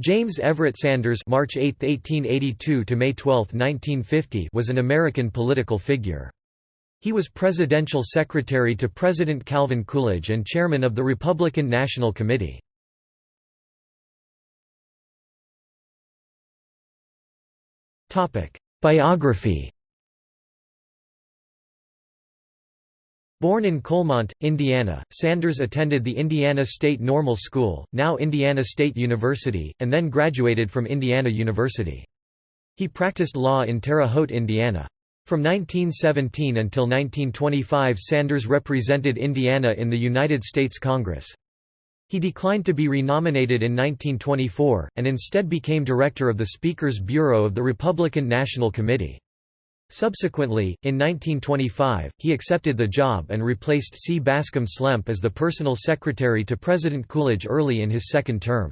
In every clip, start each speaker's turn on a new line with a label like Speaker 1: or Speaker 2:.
Speaker 1: James Everett Sanders March 8, 1882 to May 12, 1950 was an American political figure. He was presidential secretary to President Calvin Coolidge and chairman of the Republican National Committee. Biography Born in Coalmont, Indiana, Sanders attended the Indiana State Normal School, now Indiana State University, and then graduated from Indiana University. He practiced law in Terre Haute, Indiana. From 1917 until 1925 Sanders represented Indiana in the United States Congress. He declined to be renominated in 1924, and instead became director of the Speaker's Bureau of the Republican National Committee. Subsequently, in 1925, he accepted the job and replaced C. Bascom Slemp as the personal secretary to President Coolidge early in his second term.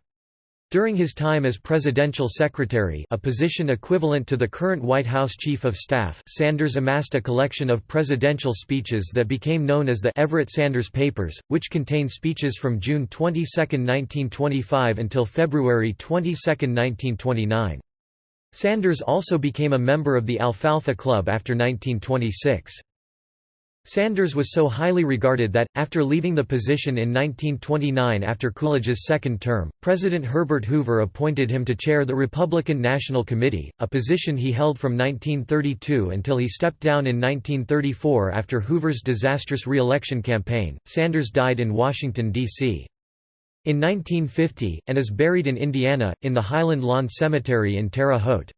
Speaker 1: During his time as presidential secretary a position equivalent to the current White House Chief of Staff Sanders amassed a collection of presidential speeches that became known as the Everett Sanders Papers, which contain speeches from June 22, 1925 until February 22, 1929. Sanders also became a member of the Alfalfa Club after 1926. Sanders was so highly regarded that, after leaving the position in 1929 after Coolidge's second term, President Herbert Hoover appointed him to chair the Republican National Committee, a position he held from 1932 until he stepped down in 1934 after Hoover's disastrous re-election campaign. Sanders died in Washington, D.C. In 1950, and is buried in Indiana, in the Highland Lawn Cemetery in Terre Haute.